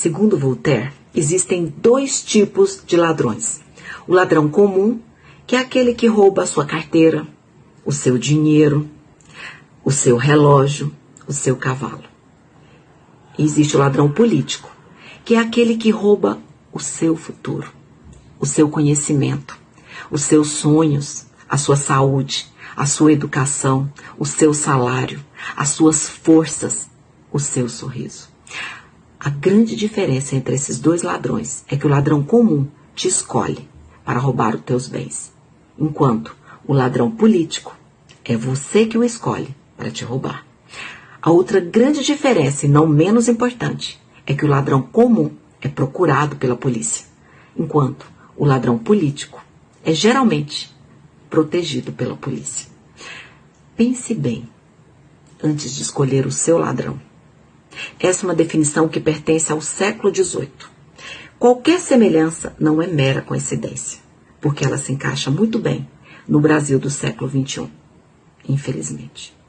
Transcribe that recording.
Segundo Voltaire, existem dois tipos de ladrões: o ladrão comum, que é aquele que rouba a sua carteira, o seu dinheiro, o seu relógio, o seu cavalo. E existe o ladrão político, que é aquele que rouba o seu futuro, o seu conhecimento, os seus sonhos, a sua saúde, a sua educação, o seu salário, as suas forças, o seu sorriso. A grande diferença entre esses dois ladrões é que o ladrão comum te escolhe para roubar os teus bens, enquanto o ladrão político é você que o escolhe para te roubar. A outra grande diferença, e não menos importante, é que o ladrão comum é procurado pela polícia, enquanto o ladrão político é geralmente protegido pela polícia. Pense bem antes de escolher o seu ladrão. Essa é uma definição que pertence ao século XVIII. Qualquer semelhança não é mera coincidência, porque ela se encaixa muito bem no Brasil do século XXI, infelizmente.